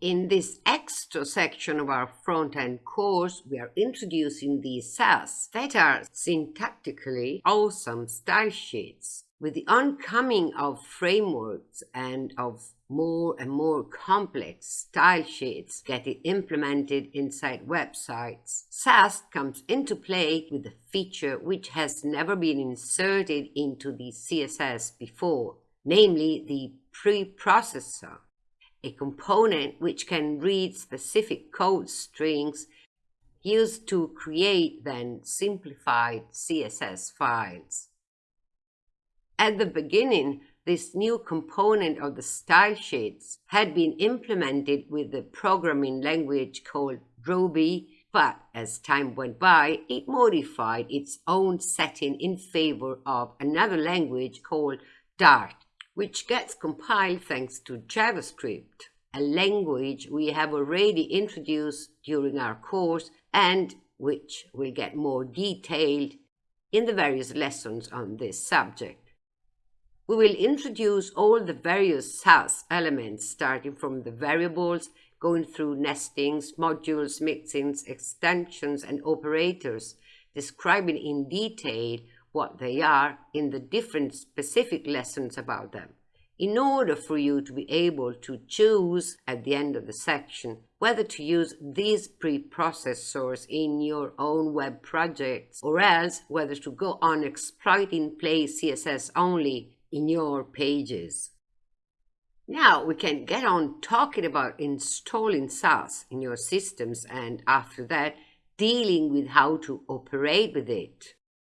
In this extra section of our front-end course, we are introducing the Sass that are syntactically awesome style sheets. With the oncoming of frameworks and of more and more complex style sheets getting implemented inside websites, Sass comes into play with a feature which has never been inserted into the CSS before, namely the preprocessor a component which can read specific code strings used to create then simplified CSS files. At the beginning, this new component of the style sheets had been implemented with the programming language called Ruby, but as time went by, it modified its own setting in favor of another language called Dart which gets compiled thanks to JavaScript, a language we have already introduced during our course and which will get more detailed in the various lessons on this subject. We will introduce all the various Sass elements starting from the variables, going through nestings, modules, mixins, extensions, and operators, describing in detail what they are in the different specific lessons about them in order for you to be able to choose at the end of the section whether to use these preprocessors in your own web projects or else whether to go on exploiting plain CSS only in your pages. Now we can get on talking about installing Sass in your systems and after that dealing with how to operate with it.